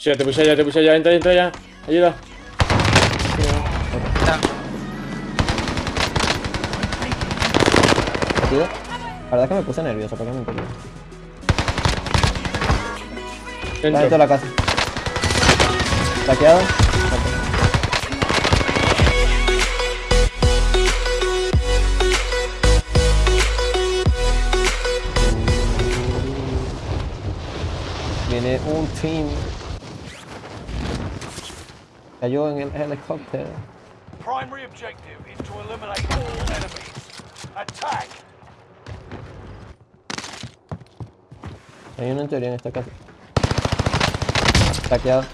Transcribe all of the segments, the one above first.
Sí, te puse ya, te puse ya, entra, entra ya. Ayuda. Tío, La verdad es que me puse nervioso, ¿para qué me importa? Está dentro de Dentro. la casa. Saqueado. Viene un team. Cayó en el helicóptero. Primary objective is to eliminate all enemies. Attack! Hay uno en teoría en esta casa. Fine.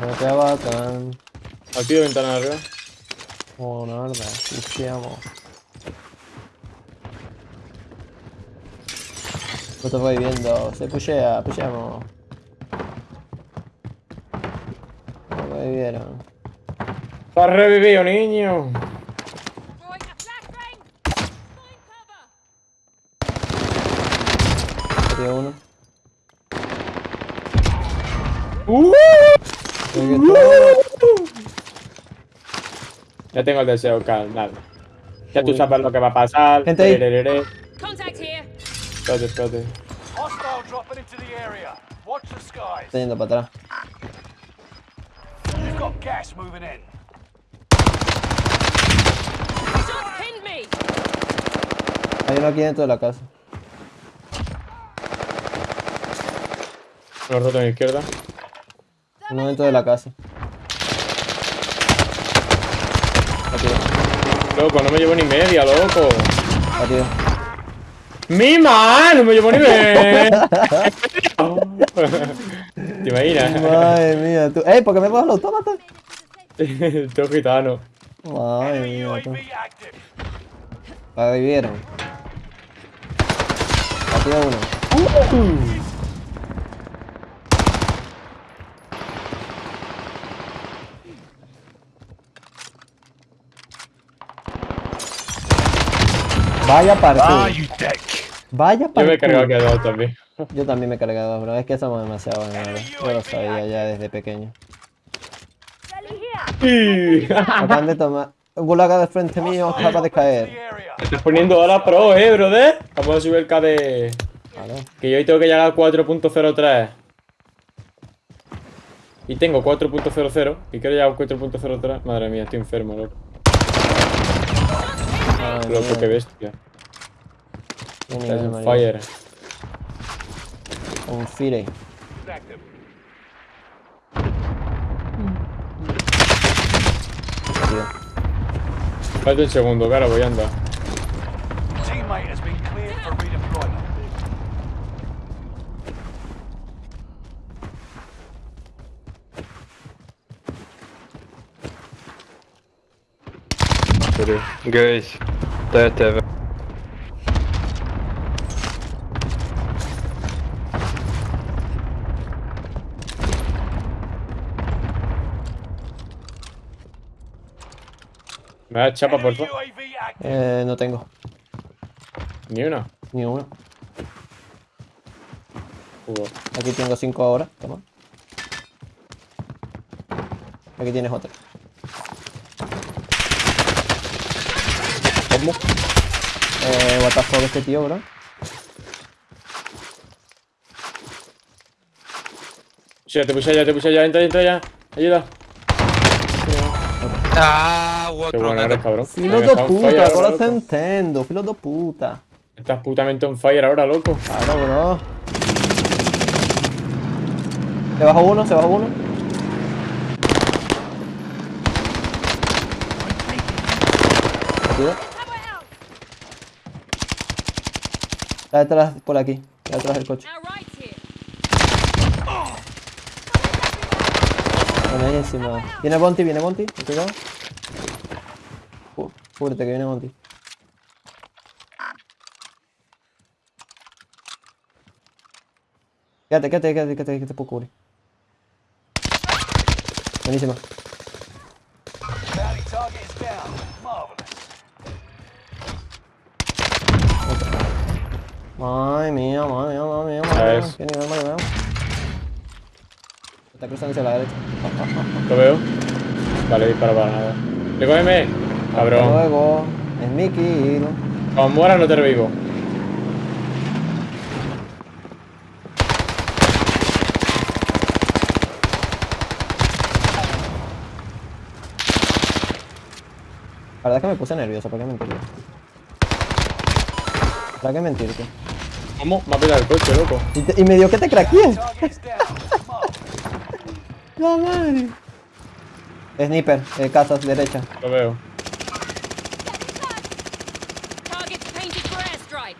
No te bacán. Aquí de ventana arriba. Oh, no, verdad. Pusheamos. No te voy viendo. Se pushea, pusheamos. No me vieron. ¡Está revivido, niño! Sería uno. ¡Uh! Todo- Ya tengo el deseo, carnal. Ya tú sabes lo que va a pasar. Gente ahí. Tererere. Contact here. Espérate, espérate. Hostile dropping into the area. Watch the skies. Está yendo para atrás. You've got gas moving in. Shots pinned me. Hay uno aquí dentro de la casa. Lo roto a mi izquierda. Uno dentro de la casa. Loco, no me llevo ni media, loco. batido. ¡Mi man! No me llevo ni media. ¿Te imaginas? Madre mía, tú. ¡Ey! ¿Por qué me coges el autómata? Todo gitano. Madre mía, tú. La revivieron. Batido uno. Vaya partido. Vaya Yo me he cargado que dos también. Yo también me he cargado, bro. Es que somos demasiado buenos. Yo lo sabía ya desde pequeño. Acaban de tomar. Un gulaga de frente mío acaba de caer. area. Estás poniendo ahora pro, eh, brother. Vamos a subir el KD. Que yo hoy tengo que llegar a 4.03. Y tengo 4.00. Y quiero llegar a 4.03. Madre mía, estoy enfermo, loco. Madre Loco, mía. qué bestia. Qué Estás en marico. fire. Un fire. Falta un segundo, cara, voy a andar. Teammate Guys, TTV. Me da chapa, por favor. Eh, no tengo. Ni una. Ni uno. Hugo. Aquí tengo cinco ahora. Toma. Aquí tienes otra. Eh, what the fuck este tío, bro. Sí, te puse ya, te puse ya, entra, entra ya. Ayuda. Ah, o Qué outro bueno eres, cabrón. Filo de puta, ahora, se entiendo. Filo de puta. Estás putamente on fire ahora, loco. Claro, bro. Se bajó uno, se bajó uno. Batido. Está detrás, por aquí. Está detrás del coche. Buenísima. Viene Bonti, viene Bonti. Cuidado. Cu- Cúbrete que viene Bonti. Quédate, quédate, quédate, quédate, que te puedo cubrir. Buenísima. Ay, mía, madre mía, madre mía, madre mía. Qué nivel, madre mía. Está cruzando hacia la derecha. Lo veo. Vale, dispara para nada. Recógeme. Hasta Cabrón. luego. Es mi kill. Cuando mueras no te revivo. La verdad es que me puse nervioso, ¿para qué mentirte? ¿Para qué mentirte? ¿Cómo? Me ha pillado el coche, loco. Y, te- y me dio que te craqueé. La madre. Sniper, eh, casas, derecha. Lo veo. Target's painted for airstrike.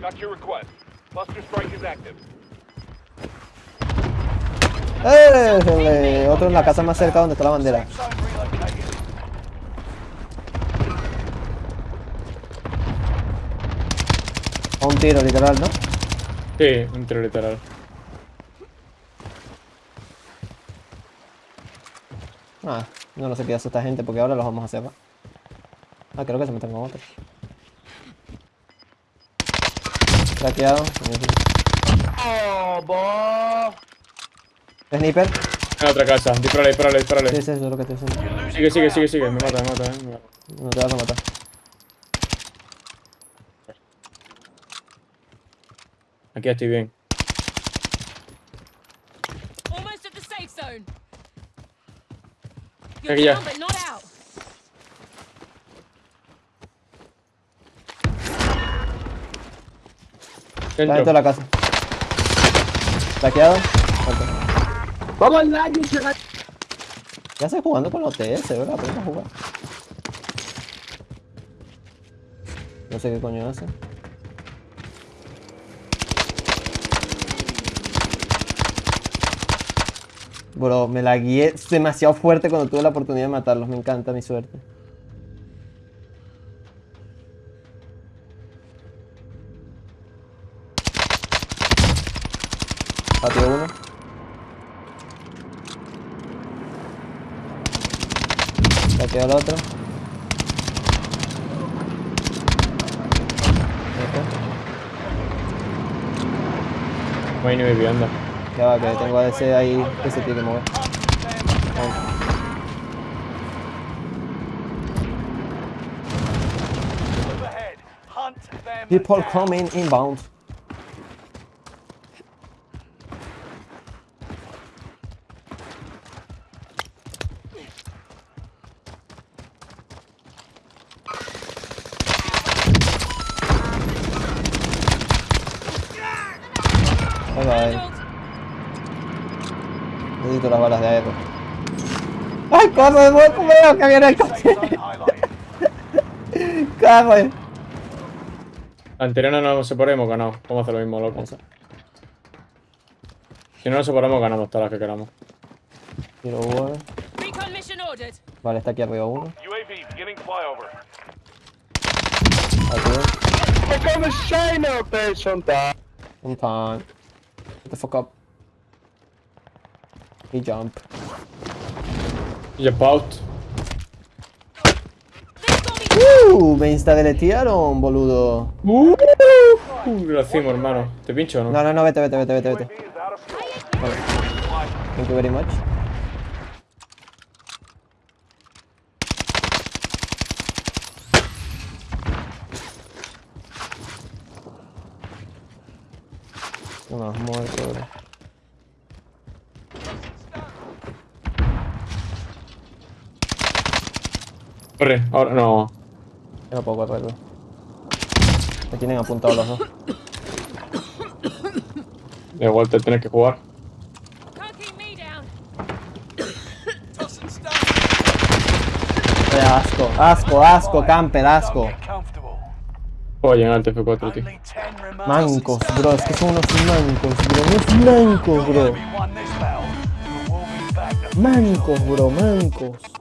Got your request. Buster strike is active. ¡Eh! Otro en la casa más cerca donde está la bandera. A un tiro, literal, ¿no? Sí, un tiro literal. Ah, no, no sé qué hace esta gente porque ahora los vamos a hacer, ¿va? Ah, creo que se meten con otros. Craqueado. Sniper. En otra casa. Dispárale, dispárale, dispárale. Sí, sí, eso es lo que estoy diciendo. Sigue, sigue, sigue, sigue. Me mata, me mata, eh. Me mata. No te vas a matar. Aquí estoy bien. Aquí ya. Está dentro de la casa. Craqueado. Muerto. ¿Qué haces jugando con los TS? Aprende a jugar. No sé qué coño hace. Bro, me la guié demasiado fuerte cuando tuve la oportunidad de matarlos. Me encanta mi suerte. Patio uno. Patio el otro. Este. No hay ni vivienda. Ya va, que tengo a ese ahí que se tiene que mover. People coming inbound. Las balas de aero. ¡Ay, corre! ¡Veo que viene el coche! ¡Corre! Anterior no nos separemos, ganamos. Vamos a hacer lo mismo, loco. Si no nos separamos, ganamos todas las que queramos. Tiro uno. Vale, está aquí arriba uno. UAV beginning flyover. Aquí. Become a shiner person time. Un time. Get the fuck up. Y jump. Got me. ¡Uh! Me instadeletearon, boludo. Uh, lo hacemos, hermano. ¿Te pincho o no? No, no, no, vete, vete, vete, vete, vete. Out fuel. Thank you very much. Uno has muerto, bro. Corre, ahora no. Yo no puedo correr, bro. Me tienen apuntados los dos. De vuelta tienes que jugar. Asco, asco, asco, camper, asco. Oye, en el TF4, tío. Only 10 remain. Mancos, bro, es que son unos mancos, bro, unos mancos, bro. Mancos, bro, mancos.